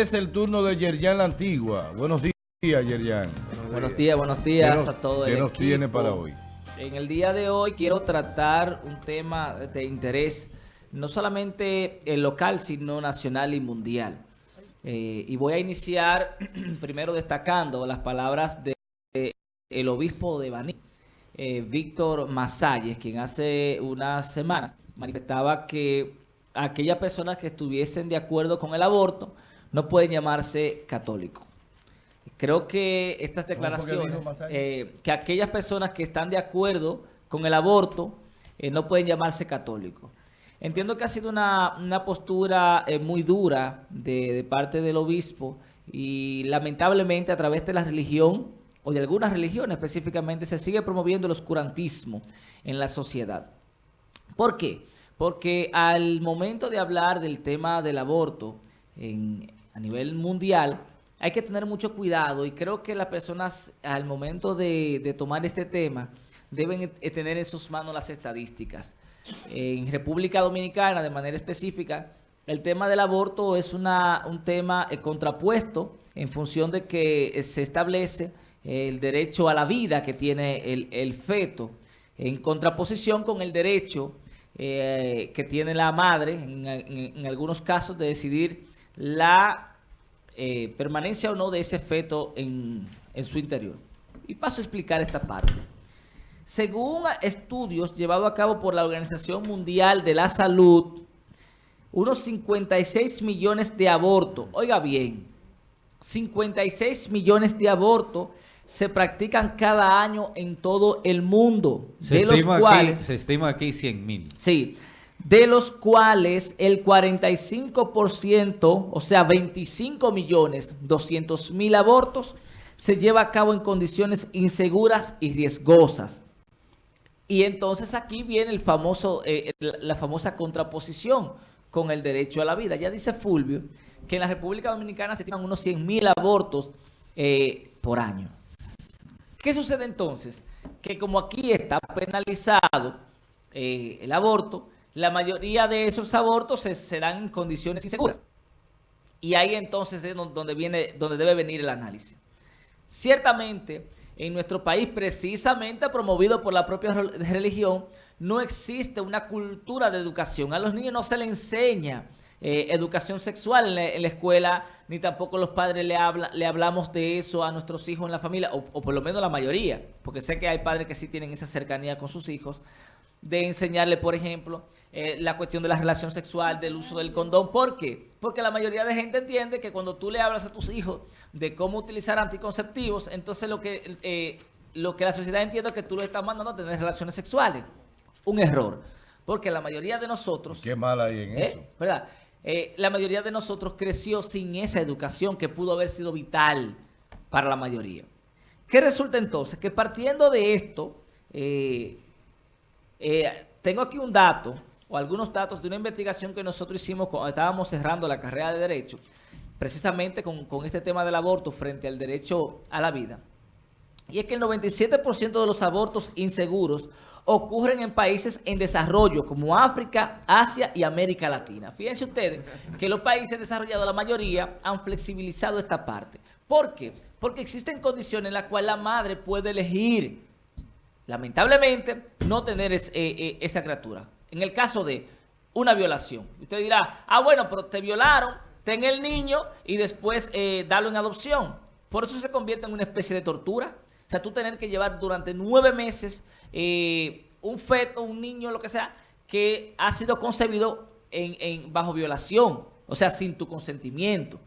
es el turno de Yerjan La Antigua. Buenos días, Yerjan. Buenos días, buenos días a todos. ¿Qué nos tiene para hoy? En el día de hoy quiero tratar un tema de interés, no solamente el local, sino nacional y mundial. Eh, y voy a iniciar primero destacando las palabras del el obispo de Baní, eh, Víctor Masalles, quien hace unas semanas manifestaba que aquellas personas que estuviesen de acuerdo con el aborto no pueden llamarse católicos. Creo que estas declaraciones, eh, que aquellas personas que están de acuerdo con el aborto eh, no pueden llamarse católicos. Entiendo que ha sido una, postura eh, muy dura de, de, parte del obispo y lamentablemente a través de la religión o de algunas religiones específicamente se sigue promoviendo el oscurantismo en la sociedad. ¿Por qué? Porque al momento de hablar del tema del aborto a nivel mundial, hay que tener mucho cuidado y creo que las personas al momento de, tomar este tema deben tener en sus manos las estadísticas. En República Dominicana, de manera específica, el tema del aborto es una, un tema eh, contrapuesto en función de que eh, se establece el derecho a la vida que tiene el, feto, en contraposición con el derecho eh, que tiene la madre, en, algunos casos, de decidir la eh, permanencia o no de ese feto en, en su interior. Y paso a explicar esta parte. Según estudios llevados a cabo por la Organización Mundial de la Salud, unos 56 millones de abortos, oiga bien, 56 millones de abortos se practican cada año en todo el mundo. Se, de estima, los cuales, aquí, se estima aquí 100 mil. Sí, de los cuales el 45%, o sea 25 millones 200 mil abortos, se lleva a cabo en condiciones inseguras y riesgosas. Y entonces aquí viene el famoso, eh, la famosa contraposición con el derecho a la vida. Ya dice Fulvio que en la República Dominicana se tienen unos 100 mil abortos eh, por año. ¿Qué sucede entonces? Que como aquí está penalizado eh, el aborto, la mayoría de esos abortos se, dan en condiciones inseguras. Y ahí entonces es donde, viene, donde debe venir el análisis. Ciertamente, en nuestro país, precisamente promovido por la propia religión, no existe una cultura de educación. A los niños no se les enseña eh, educación sexual en la, escuela, ni tampoco los padres le, habla, le hablamos de eso a nuestros hijos en la familia, o, por lo menos la mayoría, porque sé que hay padres que sí tienen esa cercanía con sus hijos, de enseñarle, por ejemplo, eh, la cuestión de la relación sexual, del uso del condón. ¿Por qué? Porque la mayoría de gente entiende que cuando tú le hablas a tus hijos de cómo utilizar anticonceptivos, entonces lo que, eh, lo que la sociedad entiende es que tú le estás mandando a tener relaciones sexuales. Un error. Porque la mayoría de nosotros... Qué mal hay en eso. ¿Verdad? Eh, la mayoría de nosotros creció sin esa educación que pudo haber sido vital para la mayoría. ¿Qué resulta entonces? Que partiendo de esto, eh, eh, tengo aquí un dato o algunos datos de una investigación que nosotros hicimos cuando estábamos cerrando la carrera de Derecho, precisamente con, con este tema del aborto frente al derecho a la vida. Y es que el 97% de los abortos inseguros ocurren en países en desarrollo como África, Asia y América Latina. Fíjense ustedes que los países desarrollados, la mayoría, han flexibilizado esta parte. ¿Por qué? Porque existen condiciones en las cuales la madre puede elegir, lamentablemente, no tener eh, eh, esa criatura. En el caso de una violación. Usted dirá, ah, bueno, pero te violaron, ten el niño y después eh, darlo en adopción. Por eso se convierte en una especie de tortura. O sea, tú tener que llevar durante nueve meses un feto, un niño, lo que sea, que ha sido concebido en, bajo violación, o sea, sin tu consentimiento.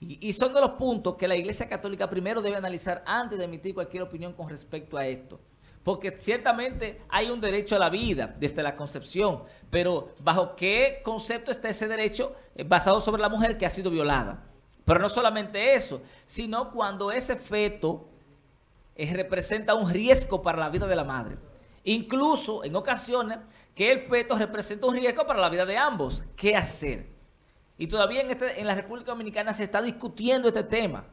Y, son de los puntos que la Iglesia Católica primero debe analizar antes de emitir cualquier opinión con respecto a esto. Porque ciertamente hay un derecho a la vida desde la concepción, pero ¿bajo qué concepto está ese derecho eh, basado sobre la mujer que ha sido violada? Pero no solamente eso, sino cuando ese feto representa un riesgo para la vida de la madre. Incluso en ocasiones que el feto representa un riesgo para la vida de ambos. ¿Qué hacer? Y todavía en, este, en la República Dominicana se está discutiendo este tema.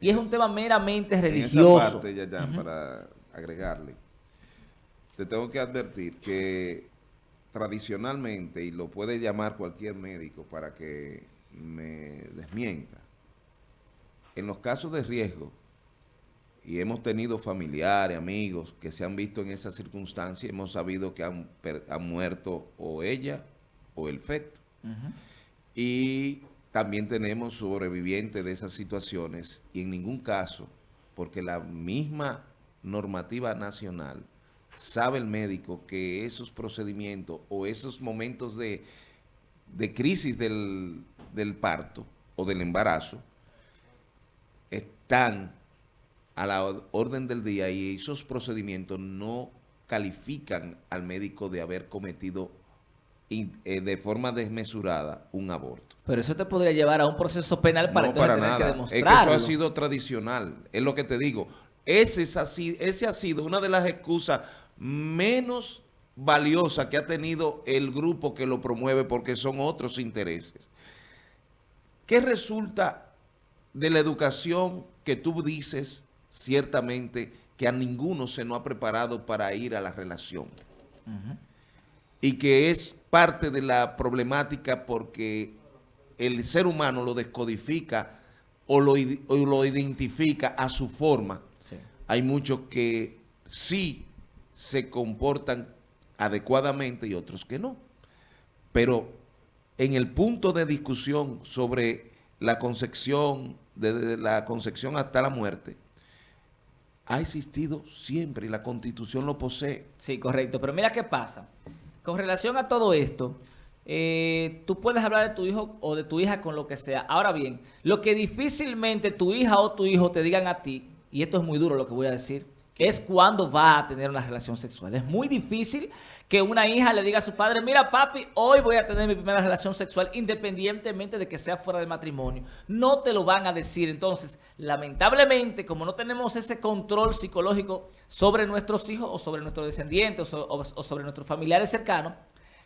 Y es un tema meramente religioso. En esa parte, ya, para agregarle, te tengo que advertir que tradicionalmente, y lo puede llamar cualquier médico para que me desmienta, en los casos de riesgo, y hemos tenido familiares, amigos que se han visto en esa circunstancia, hemos sabido que han, muerto o ella o el feto. Y también tenemos sobrevivientes de esas situaciones y en ningún caso, porque la misma normativa nacional sabe el médico que esos procedimientos o esos momentos de, crisis del, del parto o del embarazo están a la orden del día y esos procedimientos no califican al médico de haber cometido eh, de forma desmesurada un aborto. Pero eso te podría llevar a un proceso penal para, no, para nada. que demostrarlo. Es que eso ha sido tradicional, es lo que te digo. Ese, es así, ese ha sido una de las excusas menos valiosas que ha tenido el grupo que lo promueve porque son otros intereses. ¿Qué resulta de la educación que tú dices ciertamente que a ninguno se nos ha preparado para ir a la relación? Y que es parte de la problemática porque el ser humano lo descodifica o lo, lo identifica a su forma. Hay muchos que sí se comportan adecuadamente y otros que no. Pero en el punto de discusión sobre la concepción, desde la concepción hasta la muerte, ha existido siempre y la Constitución lo posee. Sí, correcto. Pero mira qué pasa. Con relación a todo esto, eh, tú puedes hablar de tu hijo o de tu hija con lo que sea. Ahora bien, lo que difícilmente tu hija o tu hijo te digan a ti, y esto es muy duro lo que voy a decir, es cuando va a tener una relación sexual. Es muy difícil que una hija le diga a su padre, mira papi, hoy voy a tener mi primera relación sexual independientemente de que sea fuera del matrimonio. No te lo van a decir. Entonces, lamentablemente, como no tenemos ese control psicológico sobre nuestros hijos o sobre nuestros descendientes o, sobre nuestros familiares cercanos,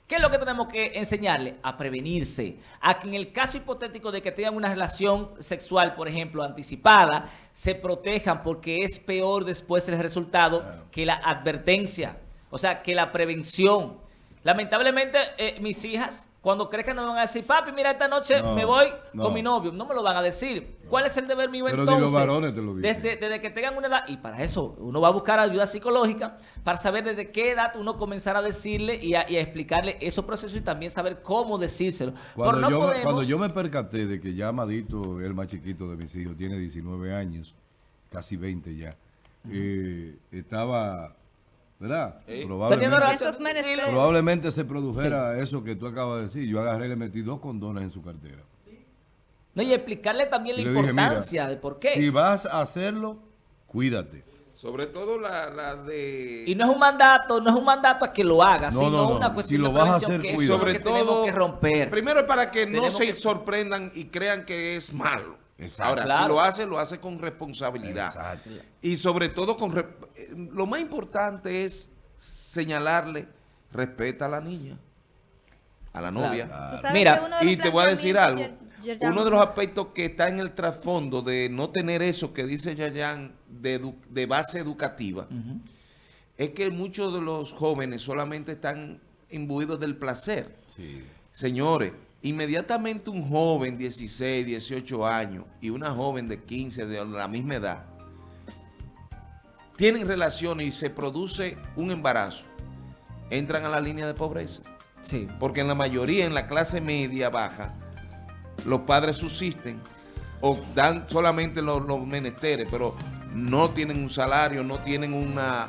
¿Qué es lo que tenemos que enseñarle? A prevenirse. A que en el caso hipotético de que tengan una relación sexual, por ejemplo, anticipada, se protejan porque es peor después el resultado que la advertencia. O sea, que la prevención. Lamentablemente, eh, mis hijas cuando crezcan no van a decir, papi, mira, esta noche me voy con mi novio. No me lo van a decir. ¿Cuál es el deber mío Pero entonces? los varones te lo dicen. Desde, desde, que tengan una edad, y para eso uno va a buscar ayuda psicológica, para saber desde qué edad uno comenzar a decirle y a, explicarle esos procesos y también saber cómo decírselo. Cuando, yo, cuando yo me percaté de que ya Amadito, el más chiquito de mis hijos, tiene 19 años, casi 20 ya, eh, estaba ¿verdad? Probablemente, se produjera eso que tú acabas de decir. Yo agarré y le metí dos condones en su cartera. No, y explicarle también la importancia de por qué. Si vas a hacerlo, cuídate. Sobre todo la, de... Y no es un mandato, no es un mandato a que lo haga, sino una cuestión si lo vas a hacer, que sobre todo, que romper. Primero para que no se sorprendan y crean que es malo. Ahora, si lo hace, lo hace con responsabilidad. Y sobre todo, con lo más importante es señalarle, respeta a la niña, a la novia. Mira, y te voy a decir algo. Uno de los aspectos que está en el trasfondo de no tener eso que dice Yayan de, base educativa, es que muchos de los jóvenes solamente están imbuidos del placer. Señores, Inmediatamente un joven, 16, 18 años, y una joven de 15, de la misma edad, tienen relaciones y se produce un embarazo, entran a la línea de pobreza. Sí. Porque en la mayoría, en la clase media baja, los padres subsisten o dan solamente los menesteres, pero no tienen un salario, no tienen una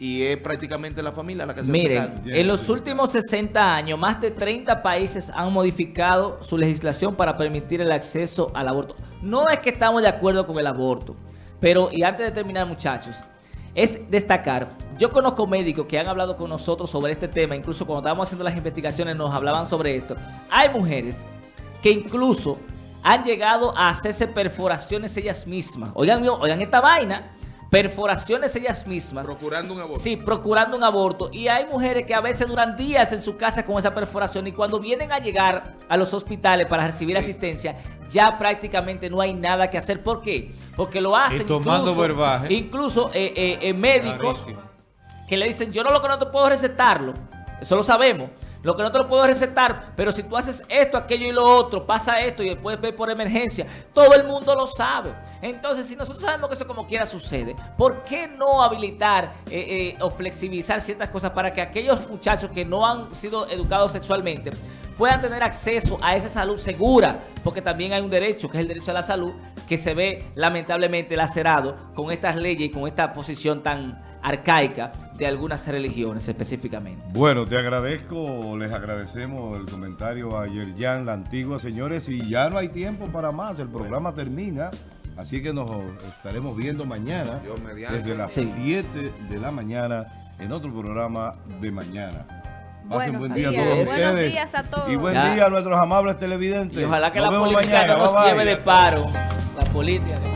y es prácticamente la familia la que se Miren, en los últimos 60 años, más de 30 países han modificado su legislación para permitir el acceso al aborto. No es que estamos de acuerdo con el aborto, pero, y antes de terminar, muchachos, es destacar, yo conozco médicos que han hablado con nosotros sobre este tema, incluso cuando estábamos haciendo las investigaciones nos hablaban sobre esto. Hay mujeres que incluso han llegado a hacerse perforaciones ellas mismas. Oigan, oigan esta vaina perforaciones ellas mismas. Procurando un aborto. Sí, procurando un aborto. Y hay mujeres que a veces duran días en su casa con esa perforación y cuando vienen a llegar a los hospitales para recibir asistencia, ya prácticamente no hay nada que hacer. ¿Por qué? Porque lo hacen tomando incluso, incluso eh, eh, eh, médicos que le dicen, yo no lo que no te puedo recetarlo. Eso lo sabemos. Lo que no te lo puedo recetar, pero si tú haces esto, aquello y lo otro, pasa esto y después ve por emergencia. Todo el mundo lo sabe. Entonces, si nosotros sabemos que eso como quiera sucede, ¿por qué no habilitar eh, eh, o flexibilizar ciertas cosas para que aquellos muchachos que no han sido educados sexualmente puedan tener acceso a esa salud segura? Porque también hay un derecho, que es el derecho a la salud, que se ve lamentablemente lacerado con estas leyes y con esta posición tan arcaica de algunas religiones específicamente. Bueno, te agradezco, les agradecemos el comentario ayer ya la antigua, señores, y ya no hay tiempo para más, el programa termina, así que nos estaremos viendo mañana desde las 7 de la mañana en otro programa de mañana. Pasen buen día a todos ustedes. Días a todos. Y buen día a nuestros amables televidentes. Y ojalá que la política no nos lleve de paro. La política.